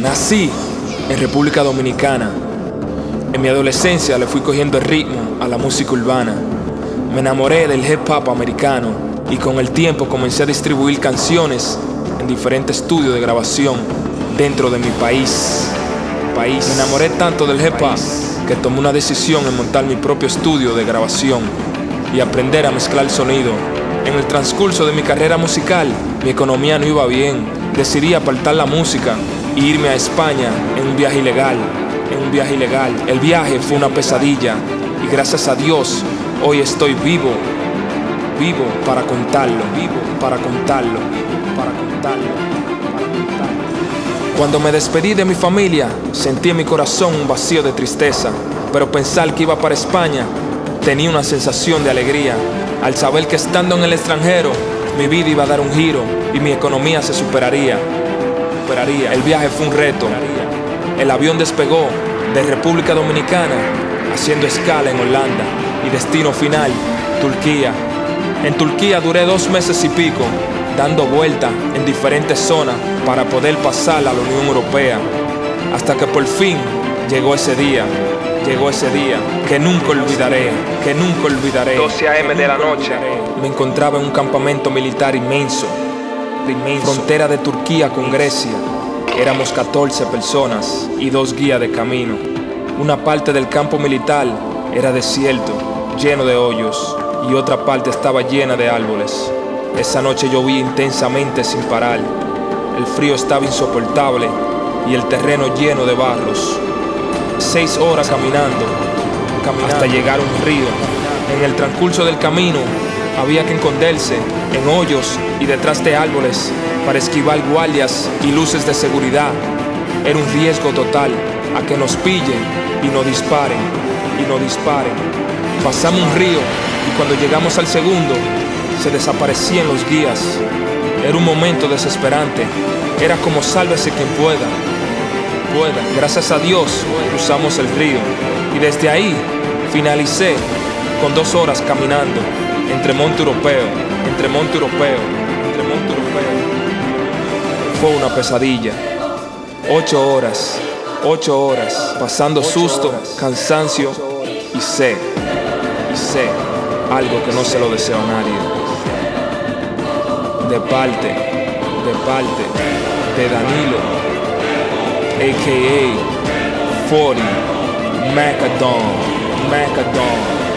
Nací en República Dominicana. En mi adolescencia le fui cogiendo el ritmo a la música urbana. Me enamoré del hip hop americano y con el tiempo comencé a distribuir canciones en diferentes estudios de grabación dentro de mi país. país. Me enamoré tanto del hip hop que tomé una decisión en montar mi propio estudio de grabación y aprender a mezclar el sonido. En el transcurso de mi carrera musical, mi economía no iba bien. Decidí apartar la música e irme a España en un viaje ilegal. En un viaje ilegal. El viaje fue una pesadilla y gracias a Dios hoy estoy vivo. Vivo para contarlo, vivo para contarlo, para contarlo, para contarlo. Cuando me despedí de mi familia, sentí en mi corazón un vacío de tristeza, pero pensar que iba para España tenía una sensación de alegría al saber que estando en el extranjero mi vida iba a dar un giro y mi economía se superaría. Superaría. El viaje fue un reto. El avión despegó de República Dominicana haciendo escala en Holanda y destino final, Turquía. En Turquía duré dos meses y pico dando vueltas en diferentes zonas para poder pasar a la Unión Europea. Hasta que por fin llegó ese día llegó ese día que nunca olvidaré, que nunca olvidaré. 12 a.m. de la noche. Me encontraba en un campamento militar inmenso, inmenso, frontera de Turquía con Grecia. Éramos 14 personas y dos guías de camino. Una parte del campo militar era desierto, lleno de hoyos, y otra parte estaba llena de árboles. Esa noche llovía intensamente sin parar. El frío estaba insoportable y el terreno lleno de barros seis horas caminando, hasta llegar a un río. En el transcurso del camino había que esconderse en hoyos y detrás de árboles para esquivar guardias y luces de seguridad. Era un riesgo total a que nos pillen y nos disparen y nos disparen. Pasamos un río y cuando llegamos al segundo se desaparecían los guías. Era un momento desesperante. Era como sálvese quien pueda. Gracias a Dios cruzamos el río y desde ahí finalicé con dos horas caminando entre Monte Europeo, entre Monte Europeo. Fue una pesadilla. Ocho horas, ocho horas, pasando susto, cansancio y sé, y sé, algo que no se lo deseo a nadie. De parte, de parte de Danilo aka 40 Macadon, Macadon.